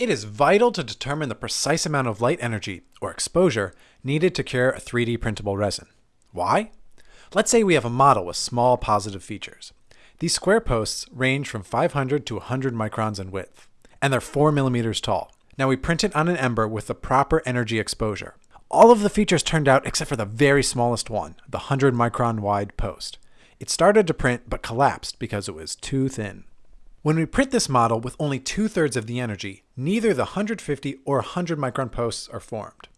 It is vital to determine the precise amount of light energy, or exposure, needed to cure a 3D printable resin. Why? Let's say we have a model with small positive features. These square posts range from 500 to 100 microns in width, and they're 4 millimeters tall. Now we print it on an ember with the proper energy exposure. All of the features turned out except for the very smallest one, the 100 micron wide post. It started to print but collapsed because it was too thin. When we print this model with only two-thirds of the energy, neither the 150 or 100 micron posts are formed.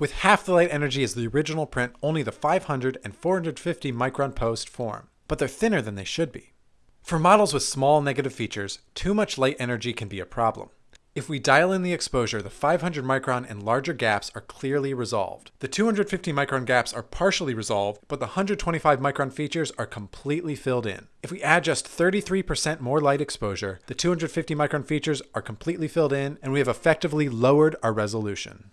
With half the light energy as the original print, only the 500 and 450 micron posts form, but they're thinner than they should be. For models with small negative features, too much light energy can be a problem. If we dial in the exposure, the 500 micron and larger gaps are clearly resolved. The 250 micron gaps are partially resolved, but the 125 micron features are completely filled in. If we add just 33% more light exposure, the 250 micron features are completely filled in, and we have effectively lowered our resolution.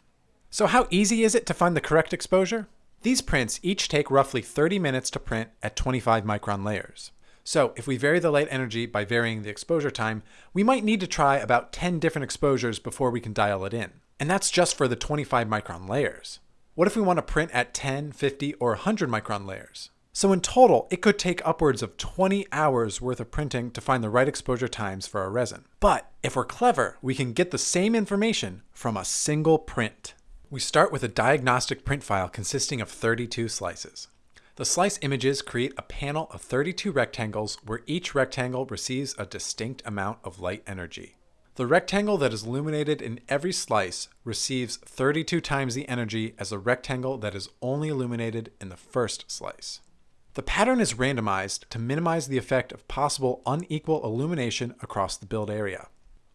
So how easy is it to find the correct exposure? These prints each take roughly 30 minutes to print at 25 micron layers. So if we vary the light energy by varying the exposure time, we might need to try about 10 different exposures before we can dial it in. And that's just for the 25 micron layers. What if we want to print at 10, 50, or 100 micron layers? So in total, it could take upwards of 20 hours worth of printing to find the right exposure times for our resin. But if we're clever, we can get the same information from a single print. We start with a diagnostic print file consisting of 32 slices. The slice images create a panel of 32 rectangles where each rectangle receives a distinct amount of light energy. The rectangle that is illuminated in every slice receives 32 times the energy as a rectangle that is only illuminated in the first slice. The pattern is randomized to minimize the effect of possible unequal illumination across the build area.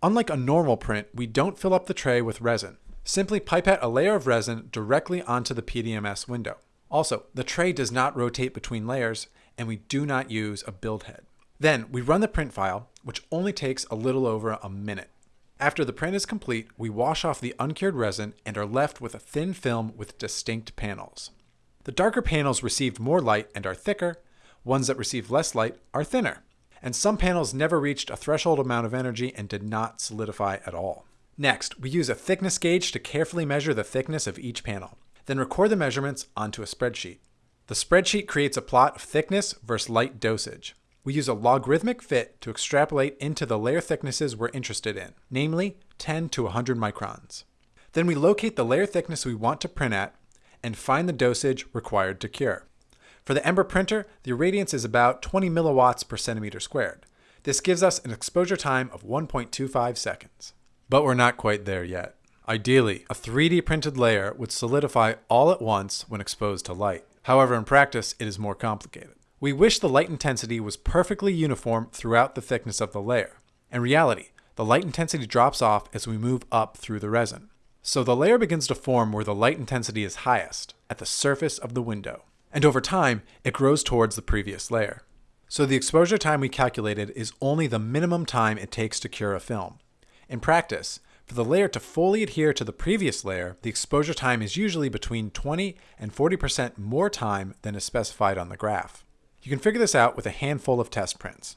Unlike a normal print, we don't fill up the tray with resin. Simply pipette a layer of resin directly onto the PDMS window. Also, the tray does not rotate between layers, and we do not use a build head. Then we run the print file, which only takes a little over a minute. After the print is complete, we wash off the uncured resin and are left with a thin film with distinct panels. The darker panels received more light and are thicker, ones that received less light are thinner, and some panels never reached a threshold amount of energy and did not solidify at all. Next, we use a thickness gauge to carefully measure the thickness of each panel. Then record the measurements onto a spreadsheet. The spreadsheet creates a plot of thickness versus light dosage. We use a logarithmic fit to extrapolate into the layer thicknesses we're interested in, namely 10 to 100 microns. Then we locate the layer thickness we want to print at and find the dosage required to cure. For the Ember printer, the irradiance is about 20 milliwatts per centimeter squared. This gives us an exposure time of 1.25 seconds. But we're not quite there yet. Ideally, a 3D printed layer would solidify all at once when exposed to light. However, in practice, it is more complicated. We wish the light intensity was perfectly uniform throughout the thickness of the layer. In reality, the light intensity drops off as we move up through the resin. So the layer begins to form where the light intensity is highest, at the surface of the window. And over time, it grows towards the previous layer. So the exposure time we calculated is only the minimum time it takes to cure a film. In practice, for the layer to fully adhere to the previous layer, the exposure time is usually between 20 and 40% more time than is specified on the graph. You can figure this out with a handful of test prints.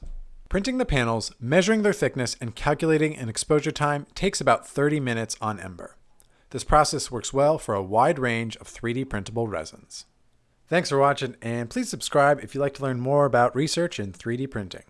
Printing the panels, measuring their thickness, and calculating an exposure time takes about 30 minutes on Ember. This process works well for a wide range of 3D printable resins. Thanks for watching, and please subscribe if you'd like to learn more about research in 3D printing.